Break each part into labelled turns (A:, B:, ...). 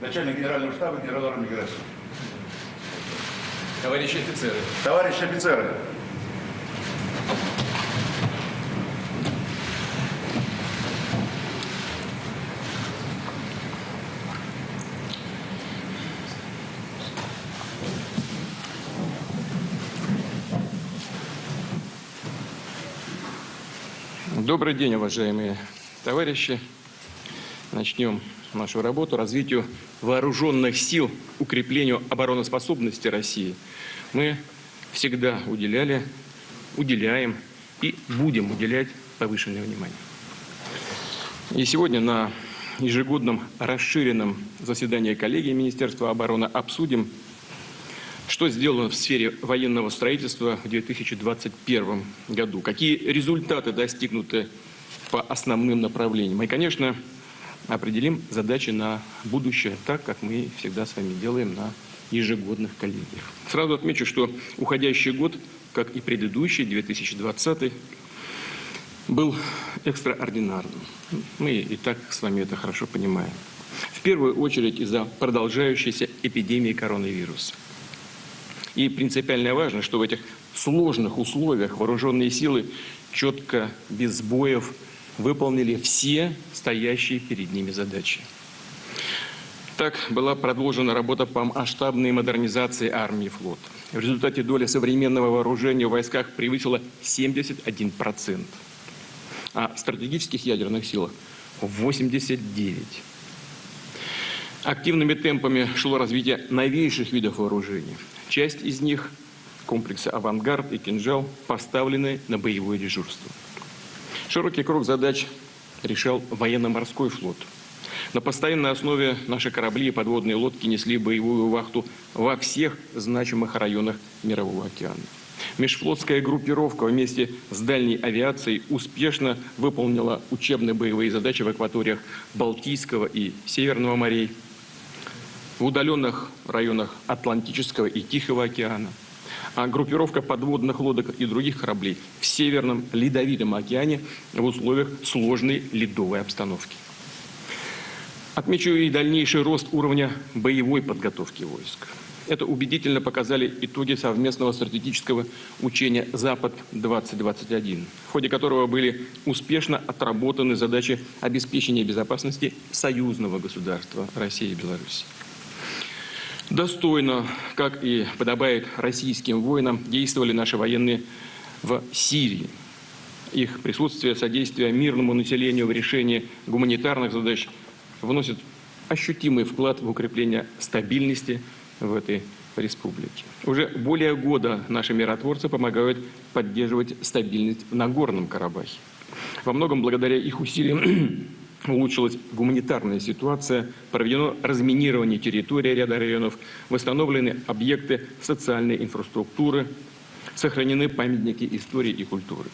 A: начальник генерального штаба генерал армии Герасимов.
B: Товарищи офицеры,
A: Товарищи офицеры,
B: добрый день, уважаемые товарищи. Начнем нашу работу развитию вооруженных сил, укреплению обороноспособности России. Мы всегда уделяли, уделяем и будем уделять повышенное внимание. И сегодня на ежегодном расширенном заседании коллегии Министерства обороны обсудим что сделано в сфере военного строительства в 2021 году? Какие результаты достигнуты по основным направлениям? И, конечно, определим задачи на будущее, так как мы всегда с вами делаем на ежегодных коллегиях. Сразу отмечу, что уходящий год, как и предыдущий, 2020, был экстраординарным. Мы и так с вами это хорошо понимаем. В первую очередь из-за продолжающейся эпидемии коронавируса. И принципиально важно, что в этих сложных условиях вооруженные силы четко, без сбоев выполнили все стоящие перед ними задачи. Так была продолжена работа по масштабной модернизации армии и флота. В результате доля современного вооружения в войсках превысила 71%, а стратегических ядерных силах – 89%. Активными темпами шло развитие новейших видов вооружения. Часть из них, комплексы «Авангард» и «Кинжал», поставлены на боевое дежурство. Широкий круг задач решал военно-морской флот. На постоянной основе наши корабли и подводные лодки несли боевую вахту во всех значимых районах Мирового океана. Межфлотская группировка вместе с дальней авиацией успешно выполнила учебные боевые задачи в акваториях Балтийского и Северного морей, в удаленных районах Атлантического и Тихого океана, группировка подводных лодок и других кораблей в Северном Ледовитом океане в условиях сложной ледовой обстановки. Отмечу и дальнейший рост уровня боевой подготовки войск. Это убедительно показали итоги совместного стратегического учения «Запад-2021», в ходе которого были успешно отработаны задачи обеспечения безопасности союзного государства России и Беларуси. Достойно, как и подобает российским воинам, действовали наши военные в Сирии. Их присутствие, содействие мирному населению в решении гуманитарных задач вносит ощутимый вклад в укрепление стабильности в этой республике. Уже более года наши миротворцы помогают поддерживать стабильность в Нагорном Карабахе. Во многом благодаря их усилиям улучшилась гуманитарная ситуация, проведено разминирование территории ряда районов, восстановлены объекты социальной инфраструктуры, сохранены памятники истории и культуры.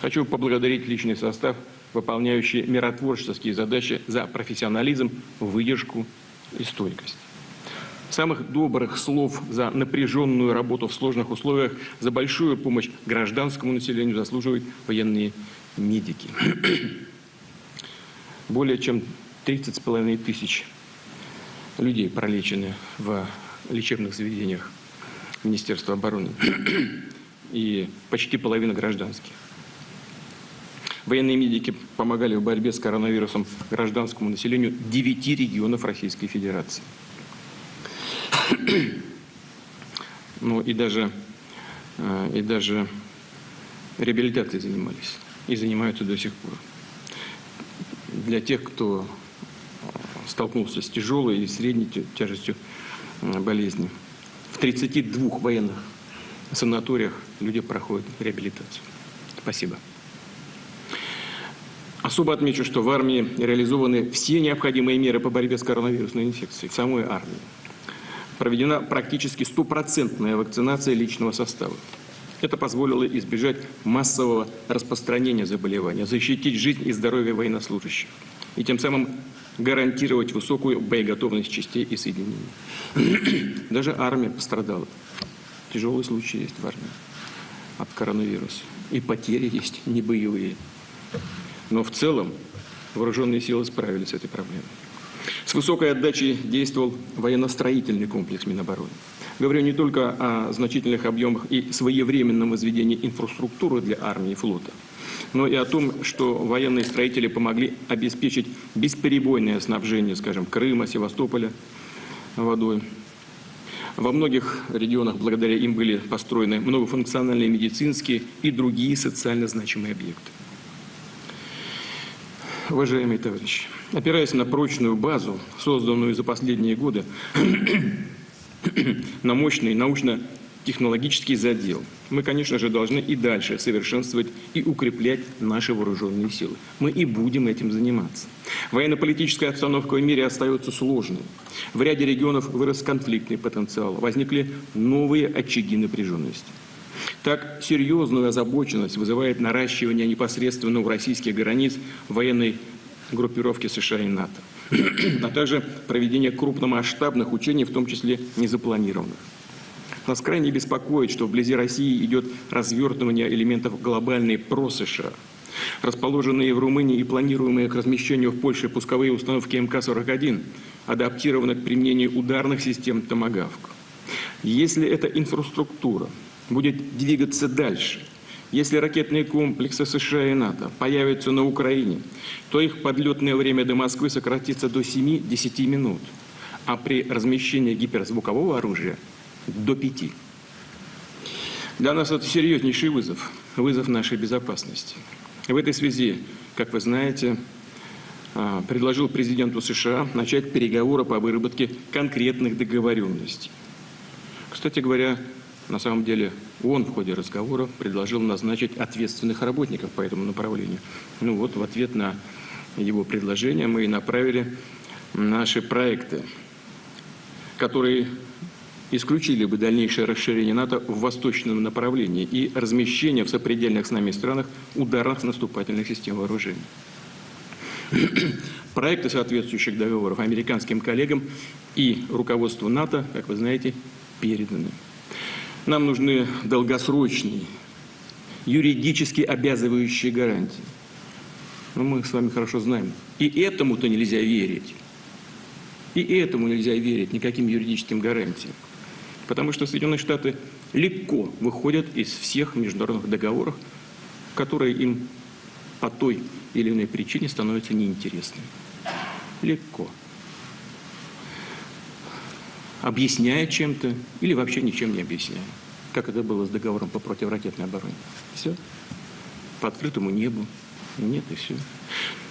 B: Хочу поблагодарить личный состав, выполняющий миротворческие задачи за профессионализм, выдержку и стойкость. Самых добрых слов за напряженную работу в сложных условиях, за большую помощь гражданскому населению заслуживают военные медики более чем 30,5 тысяч людей пролечены в лечебных заведениях Министерства обороны и почти половина гражданских. Военные медики помогали в борьбе с коронавирусом гражданскому населению 9 регионов Российской Федерации. Ну и даже, э, и даже реабилитацией занимались и занимаются до сих пор для тех, кто столкнулся с тяжелой и средней тяжестью болезни. В 32 военных санаториях люди проходят реабилитацию. Спасибо. Особо отмечу, что в армии реализованы все необходимые меры по борьбе с коронавирусной инфекцией в самой армии. Проведена практически стопроцентная вакцинация личного состава. Это позволило избежать массового распространения заболевания, защитить жизнь и здоровье военнослужащих и тем самым гарантировать высокую боеготовность частей и соединений. Даже армия пострадала. Тяжелые случаи есть в армии от коронавируса. И потери есть не боевые. Но в целом вооруженные силы справились с этой проблемой. С высокой отдачей действовал военно-строительный комплекс Минобороны. Говорю не только о значительных объемах и своевременном возведении инфраструктуры для армии и флота, но и о том, что военные строители помогли обеспечить бесперебойное снабжение, скажем, Крыма, Севастополя водой. Во многих регионах благодаря им были построены многофункциональные медицинские и другие социально значимые объекты. Уважаемые товарищи, опираясь на прочную базу, созданную за последние годы, на мощный научно-технологический задел, мы, конечно же, должны и дальше совершенствовать и укреплять наши вооруженные силы. Мы и будем этим заниматься. Военно-политическая обстановка в мире остается сложной. В ряде регионов вырос конфликтный потенциал, возникли новые очаги напряженности. Так, серьезную озабоченность вызывает наращивание непосредственно у российских границ военной группировки США и НАТО, а также проведение крупномасштабных учений, в том числе незапланированных. Нас крайне беспокоит, что вблизи России идет развертывание элементов глобальной про-США. Расположенные в Румынии и планируемые к размещению в Польше пусковые установки МК-41 адаптированы к применению ударных систем «Томагавк». Если эта инфраструктура будет двигаться дальше, если ракетные комплексы США и НАТО появятся на Украине, то их подлетное время до Москвы сократится до 7-10 минут, а при размещении гиперзвукового оружия – до 5. Для нас это серьезнейший вызов, вызов нашей безопасности. В этой связи, как вы знаете, а, предложил президенту США начать переговоры по выработке конкретных договоренностей. Кстати говоря, на самом деле он в ходе разговора предложил назначить ответственных работников по этому направлению. Ну вот, в ответ на его предложение мы и направили наши проекты, которые исключили бы дальнейшее расширение НАТО в восточном направлении и размещение в сопредельных с нами странах ударных наступательных систем вооружений. Проекты соответствующих договоров американским коллегам и руководству НАТО, как вы знаете, переданы. Нам нужны долгосрочные, юридически обязывающие гарантии. Но мы с вами хорошо знаем. И этому-то нельзя верить. И этому нельзя верить, никаким юридическим гарантиям. Потому что Соединенные Штаты легко выходят из всех международных договоров, которые им по той или иной причине становятся неинтересными. Легко. Объясняя чем-то или вообще ничем не объясняя. Как это было с договором по противоракетной обороне. Все. По открытому небу. Нет и все.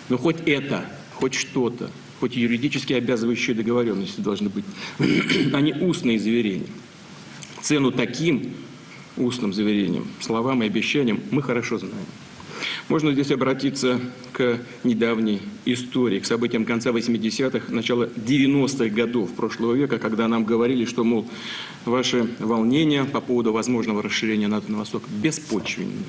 B: Но хоть это, хоть что-то, хоть юридически обязывающие договоренности должны быть, а не устные заверения. Цену таким устным заверениям, словам и обещаниям мы хорошо знаем. Можно здесь обратиться к недавней истории, к событиям конца 80-х, начала 90-х годов прошлого века, когда нам говорили, что, мол, ваши волнения по поводу возможного расширения НАТО на восток беспочвенны.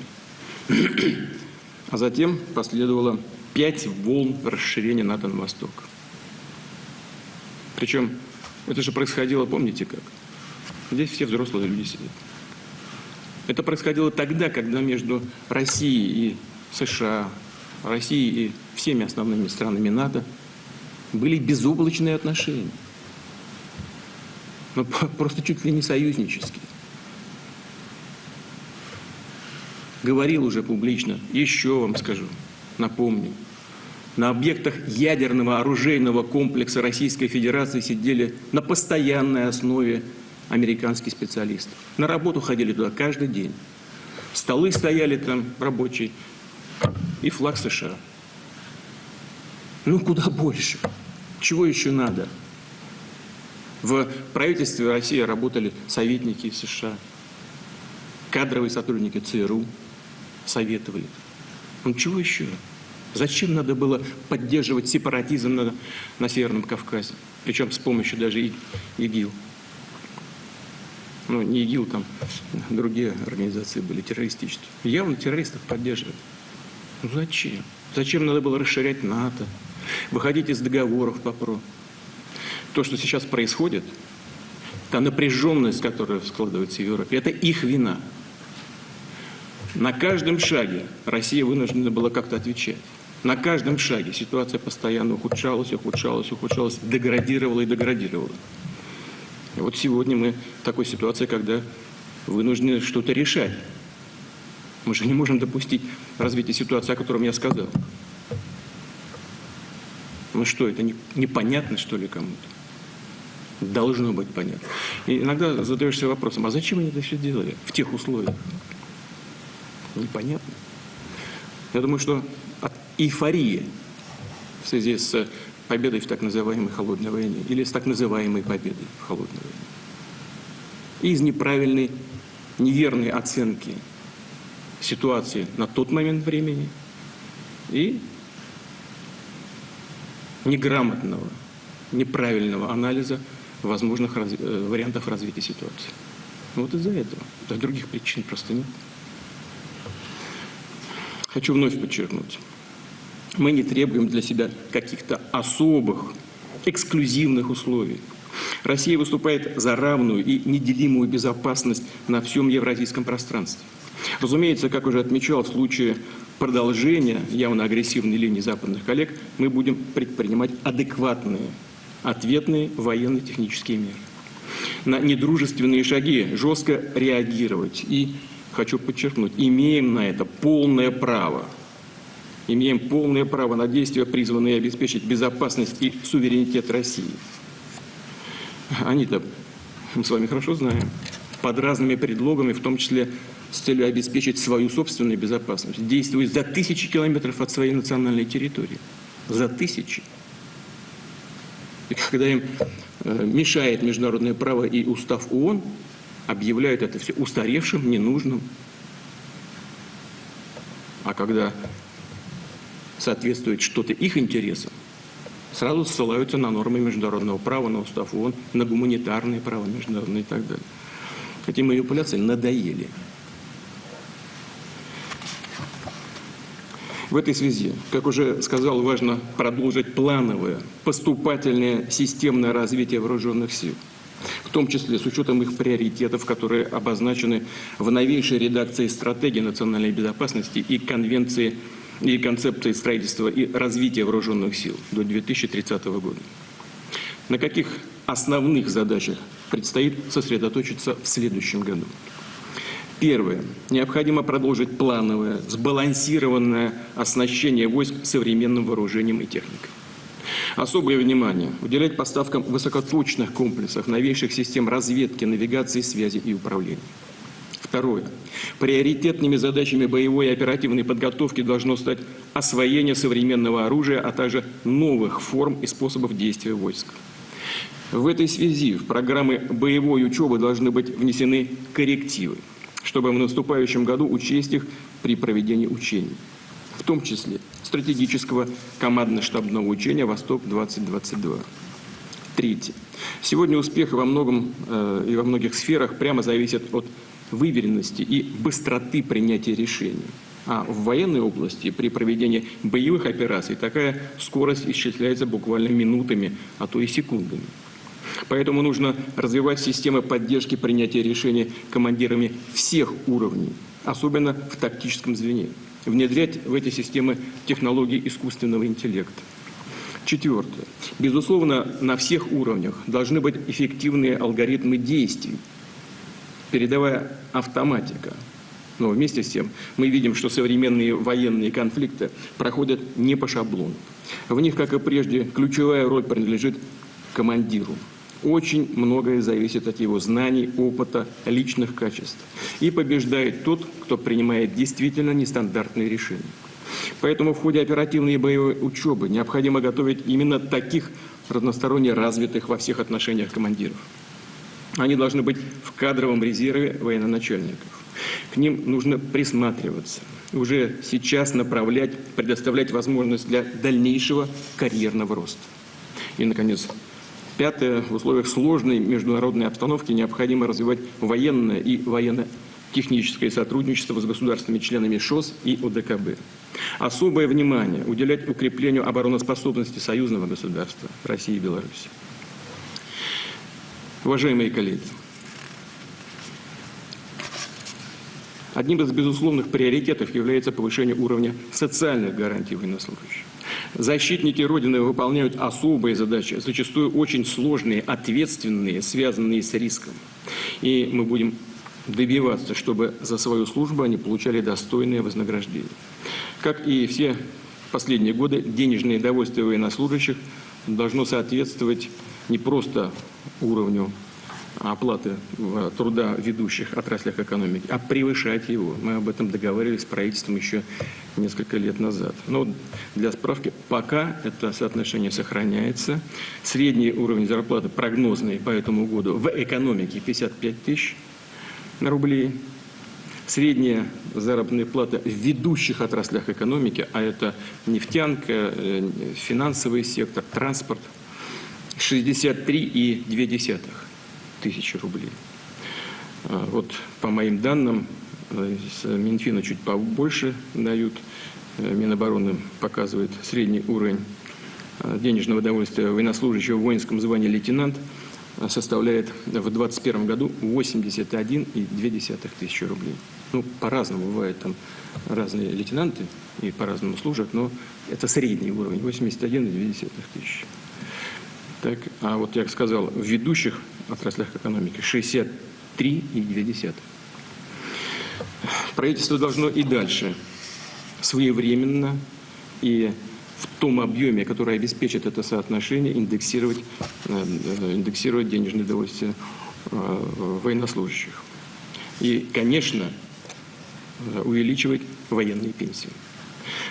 B: А затем последовало пять волн расширения НАТО на восток. Причем это же происходило, помните как? Здесь все взрослые люди сидят. Это происходило тогда, когда между Россией и США, Россией и всеми основными странами НАТО были безоблачные отношения. Но ну, просто чуть ли не союзнические. Говорил уже публично, еще вам скажу, напомню. На объектах ядерного оружейного комплекса Российской Федерации сидели на постоянной основе американские специалисты. На работу ходили туда каждый день. Столы стояли там рабочие и флаг США. Ну, куда больше? Чего еще надо? В правительстве России работали советники США, кадровые сотрудники ЦРУ советовали. Ну, чего еще? Зачем надо было поддерживать сепаратизм на, на Северном Кавказе? Причем с помощью даже ИГИЛ ну, не ИГИЛ, там другие организации были террористические. Явно террористов поддерживали. Ну зачем? Зачем надо было расширять НАТО, выходить из договоров по ПРО? То, что сейчас происходит, та напряженность, которая складывается в Европе, это их вина. На каждом шаге Россия вынуждена была как-то отвечать. На каждом шаге ситуация постоянно ухудшалась, ухудшалась, ухудшалась, деградировала и деградировала. И вот сегодня мы в такой ситуации, когда вынуждены что-то решать. Мы же не можем допустить развития ситуации, о котором я сказал. Ну что, это не, непонятно, что ли, кому-то? Должно быть понятно. И иногда задаешься вопросом, а зачем они это все делали в тех условиях? Непонятно. Я думаю, что от эйфории в связи с победой в так называемой холодной войне или с так называемой победой в холодной войне. И из неправильной, неверной оценки ситуации на тот момент времени и неграмотного, неправильного анализа возможных раз, э, вариантов развития ситуации. Вот из-за этого. Да, других причин просто нет. Хочу вновь подчеркнуть. Мы не требуем для себя каких-то особых, эксклюзивных условий. Россия выступает за равную и неделимую безопасность на всем евразийском пространстве. Разумеется, как уже отмечал, в случае продолжения явно агрессивной линии западных коллег мы будем предпринимать адекватные, ответные военно-технические меры. На недружественные шаги жестко реагировать. И, хочу подчеркнуть, имеем на это полное право. Имеем полное право на действия, призванные обеспечить безопасность и суверенитет России. Они-то, мы с вами хорошо знаем, под разными предлогами, в том числе с целью обеспечить свою собственную безопасность, действуют за тысячи километров от своей национальной территории. За тысячи. И когда им э, мешает международное право и устав ООН, объявляют это все устаревшим, ненужным. А когда соответствует что-то их интересам, сразу ссылаются на нормы международного права, на устав ООН, на гуманитарное право международное и так далее. Эти манипуляции надоели. В этой связи, как уже сказал, важно продолжить плановое, поступательное, системное развитие вооруженных сил, в том числе с учетом их приоритетов, которые обозначены в новейшей редакции стратегии национальной безопасности и конвенции и концепции строительства и развития вооруженных сил до 2030 года. На каких основных задачах предстоит сосредоточиться в следующем году? Первое. Необходимо продолжить плановое, сбалансированное оснащение войск современным вооружением и техникой. Особое внимание уделять поставкам высокоточных комплексов, новейших систем разведки, навигации, связи и управления. Второе. Приоритетными задачами боевой и оперативной подготовки должно стать освоение современного оружия, а также новых форм и способов действия войск. В этой связи в программы боевой учебы должны быть внесены коррективы чтобы в наступающем году учесть их при проведении учений, в том числе стратегического командно-штабного учения «Восток-2022». Третье. Сегодня успех во многом э, и во многих сферах прямо зависит от выверенности и быстроты принятия решений. А в военной области при проведении боевых операций такая скорость исчисляется буквально минутами, а то и секундами. Поэтому нужно развивать системы поддержки принятия решений командирами всех уровней, особенно в тактическом звене. Внедрять в эти системы технологии искусственного интеллекта. Четвертое. Безусловно, на всех уровнях должны быть эффективные алгоритмы действий, передовая автоматика. Но вместе с тем мы видим, что современные военные конфликты проходят не по шаблону. В них, как и прежде, ключевая роль принадлежит командиру. Очень многое зависит от его знаний, опыта, личных качеств. И побеждает тот, кто принимает действительно нестандартные решения. Поэтому в ходе оперативной боевой учебы необходимо готовить именно таких разносторонне развитых во всех отношениях командиров. Они должны быть в кадровом резерве военноначальников. К ним нужно присматриваться, уже сейчас направлять, предоставлять возможность для дальнейшего карьерного роста. И, наконец, Пятое. В условиях сложной международной обстановки необходимо развивать военное и военно-техническое сотрудничество с государственными членами ШОС и ОДКБ. Особое внимание уделять укреплению обороноспособности союзного государства России и Беларуси. Уважаемые коллеги, Одним из безусловных приоритетов является повышение уровня социальных гарантий военнослужащих. Защитники Родины выполняют особые задачи, зачастую очень сложные, ответственные, связанные с риском. И мы будем добиваться, чтобы за свою службу они получали достойное вознаграждение. Как и все последние годы, денежное довольствие военнослужащих должно соответствовать не просто уровню оплаты труда в ведущих отраслях экономики, а превышать его. Мы об этом договаривались с правительством еще несколько лет назад. Но для справки, пока это соотношение сохраняется. Средний уровень зарплаты прогнозный по этому году в экономике 55 тысяч рублей. Средняя заработная плата в ведущих отраслях экономики, а это нефтянка, э, финансовый сектор, транспорт, 63,2 тысячи рублей. А, вот по моим данным, э, с Минфина чуть побольше дают, э, Минобороны показывает средний уровень э, денежного удовольствия военнослужащего в воинском звании лейтенант составляет в 2021 году 81,2 тысячи рублей. Ну, по-разному бывают там разные лейтенанты и по-разному служат, но это средний уровень 81,2 тысячи. Так, а вот, я сказал, в ведущих отраслях экономики 63,2. Правительство должно и дальше своевременно и в том объеме, который обеспечит это соотношение, индексировать, э, индексировать денежное удовольствие э, военнослужащих. И, конечно, увеличивать военные пенсии.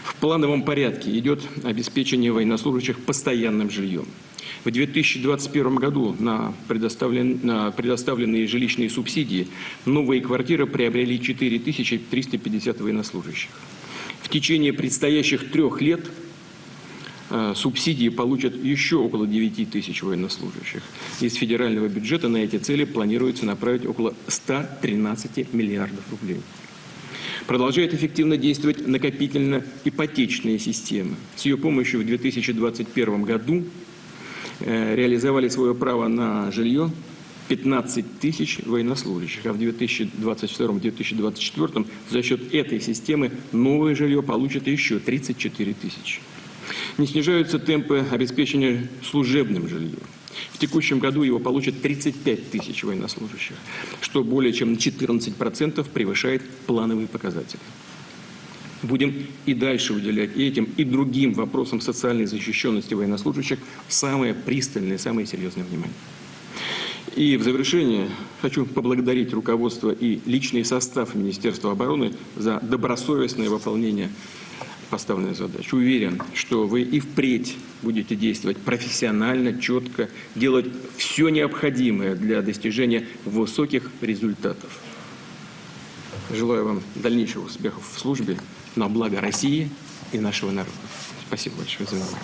B: В плановом порядке идет обеспечение военнослужащих постоянным жильем. В 2021 году на, предоставлен, на предоставленные жилищные субсидии новые квартиры приобрели 4350 военнослужащих. В течение предстоящих трех лет э, субсидии получат еще около 9 тысяч военнослужащих. Из федерального бюджета на эти цели планируется направить около 113 миллиардов рублей. Продолжает эффективно действовать накопительно-ипотечная система. С ее помощью в 2021 году реализовали свое право на жилье 15 тысяч военнослужащих, а в 2022-2024 за счет этой системы новое жилье получат еще 34 тысячи. Не снижаются темпы обеспечения служебным жильем. В текущем году его получат 35 тысяч военнослужащих, что более чем на 14% превышает плановые показатели. Будем и дальше уделять этим, и другим вопросам социальной защищенности военнослужащих самое пристальное, самое серьезное внимание. И в завершение хочу поблагодарить руководство и личный состав Министерства обороны за добросовестное выполнение поставленной задачи. Уверен, что вы и впредь будете действовать профессионально, четко, делать все необходимое для достижения высоких результатов. Желаю вам дальнейших успехов в службе на благо России и нашего народа. Спасибо большое за внимание.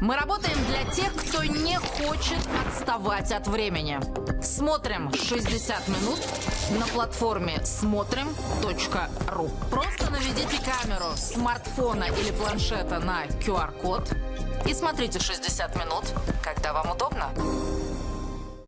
C: Мы работаем для тех, кто не хочет отставать от времени. Смотрим 60 минут на платформе смотрим.ру. Просто наведите камеру смартфона или планшета на QR-код и смотрите 60 минут, когда вам удобно.